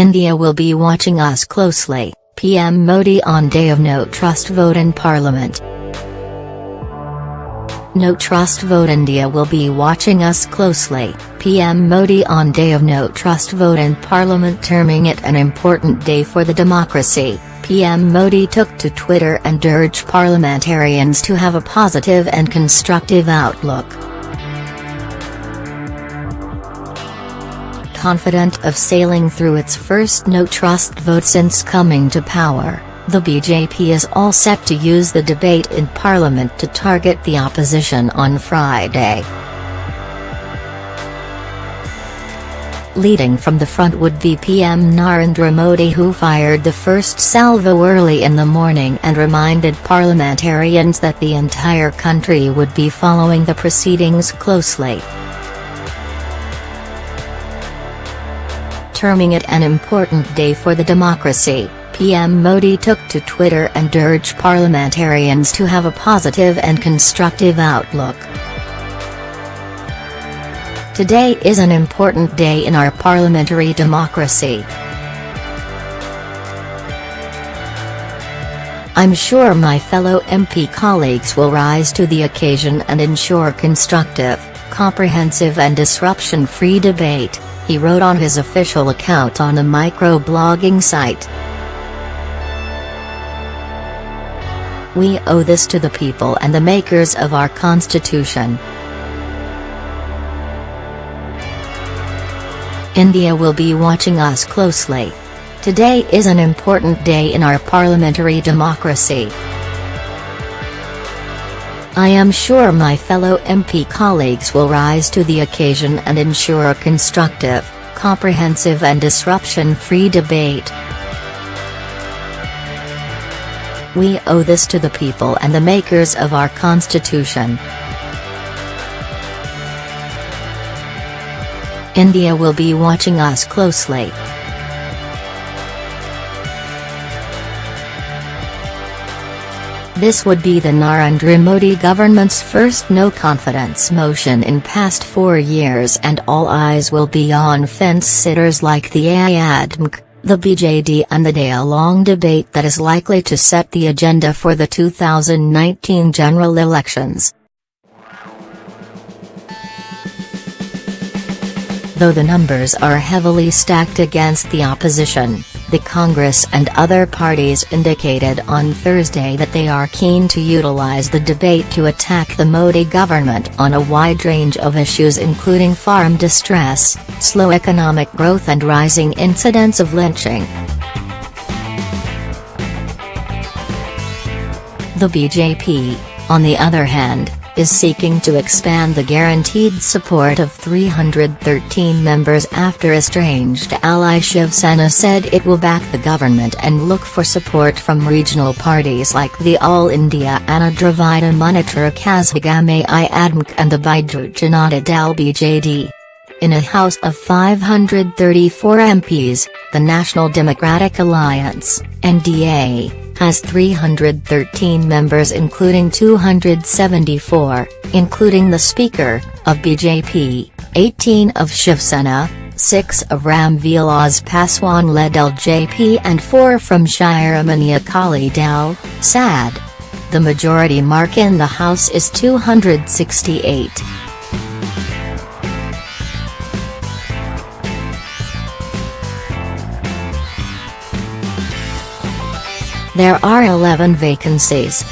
India will be watching us closely, PM Modi on day of no trust vote in parliament. No trust vote India will be watching us closely, PM Modi on day of no trust vote in parliament terming it an important day for the democracy. PM Modi took to Twitter and urged parliamentarians to have a positive and constructive outlook. Confident of sailing through its first no-trust vote since coming to power, the BJP is all set to use the debate in parliament to target the opposition on Friday. Leading from the front would be PM Narendra Modi who fired the first salvo early in the morning and reminded parliamentarians that the entire country would be following the proceedings closely. Terming it an important day for the democracy, PM Modi took to Twitter and urged parliamentarians to have a positive and constructive outlook. Today is an important day in our parliamentary democracy. I'm sure my fellow MP colleagues will rise to the occasion and ensure constructive, comprehensive and disruption-free debate he wrote on his official account on a microblogging site. We owe this to the people and the makers of our constitution. India will be watching us closely. Today is an important day in our parliamentary democracy. I am sure my fellow MP colleagues will rise to the occasion and ensure a constructive, comprehensive and disruption-free debate. We owe this to the people and the makers of our constitution. India will be watching us closely. This would be the Narendra Modi government's first no-confidence motion in past four years and all eyes will be on fence-sitters like the AIADMK, the BJD and the day-long debate that is likely to set the agenda for the 2019 general elections. Though the numbers are heavily stacked against the opposition, the Congress and other parties indicated on Thursday that they are keen to utilize the debate to attack the Modi government on a wide range of issues including farm distress, slow economic growth and rising incidents of lynching. The BJP, on the other hand, is seeking to expand the guaranteed support of 313 members after estranged ally Shiv Sena said it will back the government and look for support from regional parties like the All India Anna Dravida Munnetra Kazhagam AIADMK and the Biju Janata Dal BJD. In a House of 534 MPs, the National Democratic Alliance, NDA, has 313 members including 274, including the Speaker, of BJP, 18 of Shiv Sena, 6 of Ram Vilas Paswan-led LJP and 4 from Shiromani Akali Dal, SAD. The majority mark in the House is 268. There are 11 vacancies.